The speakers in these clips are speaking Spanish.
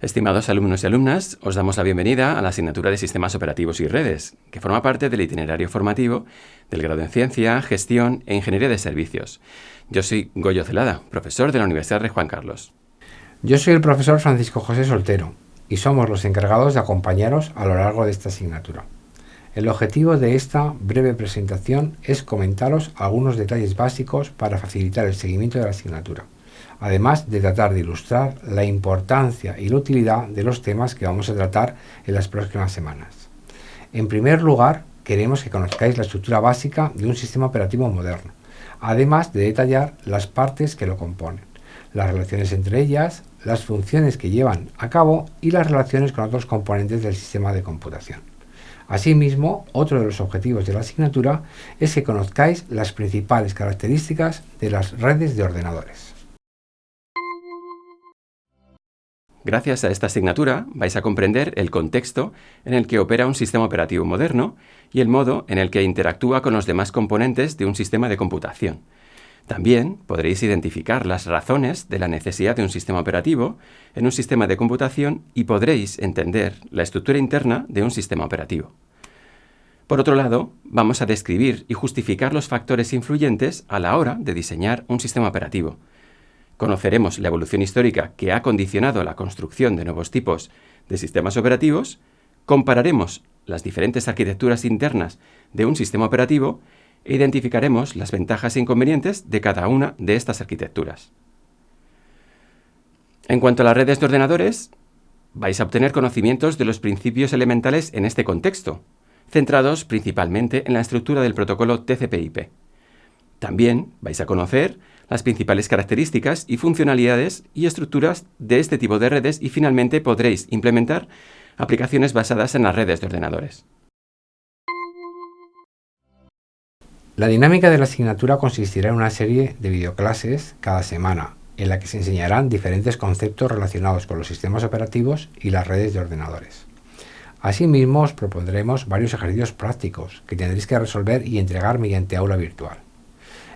Estimados alumnos y alumnas, os damos la bienvenida a la asignatura de Sistemas Operativos y Redes, que forma parte del itinerario formativo del grado en Ciencia, Gestión e Ingeniería de Servicios. Yo soy Goyo Celada, profesor de la Universidad de Juan Carlos. Yo soy el profesor Francisco José Soltero y somos los encargados de acompañaros a lo largo de esta asignatura. El objetivo de esta breve presentación es comentaros algunos detalles básicos para facilitar el seguimiento de la asignatura además de tratar de ilustrar la importancia y la utilidad de los temas que vamos a tratar en las próximas semanas. En primer lugar, queremos que conozcáis la estructura básica de un sistema operativo moderno, además de detallar las partes que lo componen, las relaciones entre ellas, las funciones que llevan a cabo y las relaciones con otros componentes del sistema de computación. Asimismo, otro de los objetivos de la asignatura es que conozcáis las principales características de las redes de ordenadores. Gracias a esta asignatura vais a comprender el contexto en el que opera un sistema operativo moderno y el modo en el que interactúa con los demás componentes de un sistema de computación. También podréis identificar las razones de la necesidad de un sistema operativo en un sistema de computación y podréis entender la estructura interna de un sistema operativo. Por otro lado, vamos a describir y justificar los factores influyentes a la hora de diseñar un sistema operativo, conoceremos la evolución histórica que ha condicionado la construcción de nuevos tipos de sistemas operativos, compararemos las diferentes arquitecturas internas de un sistema operativo e identificaremos las ventajas e inconvenientes de cada una de estas arquitecturas. En cuanto a las redes de ordenadores, vais a obtener conocimientos de los principios elementales en este contexto, centrados principalmente en la estructura del protocolo TCP/IP. También vais a conocer las principales características y funcionalidades y estructuras de este tipo de redes y finalmente podréis implementar aplicaciones basadas en las redes de ordenadores. La dinámica de la asignatura consistirá en una serie de videoclases cada semana, en la que se enseñarán diferentes conceptos relacionados con los sistemas operativos y las redes de ordenadores. Asimismo, os propondremos varios ejercicios prácticos que tendréis que resolver y entregar mediante aula virtual.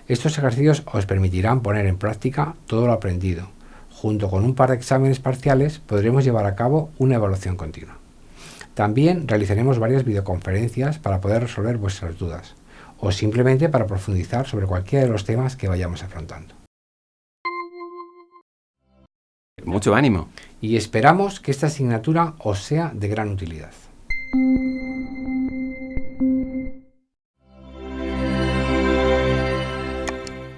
Estos ejercicios os permitirán poner en práctica todo lo aprendido. Junto con un par de exámenes parciales podremos llevar a cabo una evaluación continua. También realizaremos varias videoconferencias para poder resolver vuestras dudas o simplemente para profundizar sobre cualquiera de los temas que vayamos afrontando. Mucho ánimo. Y esperamos que esta asignatura os sea de gran utilidad.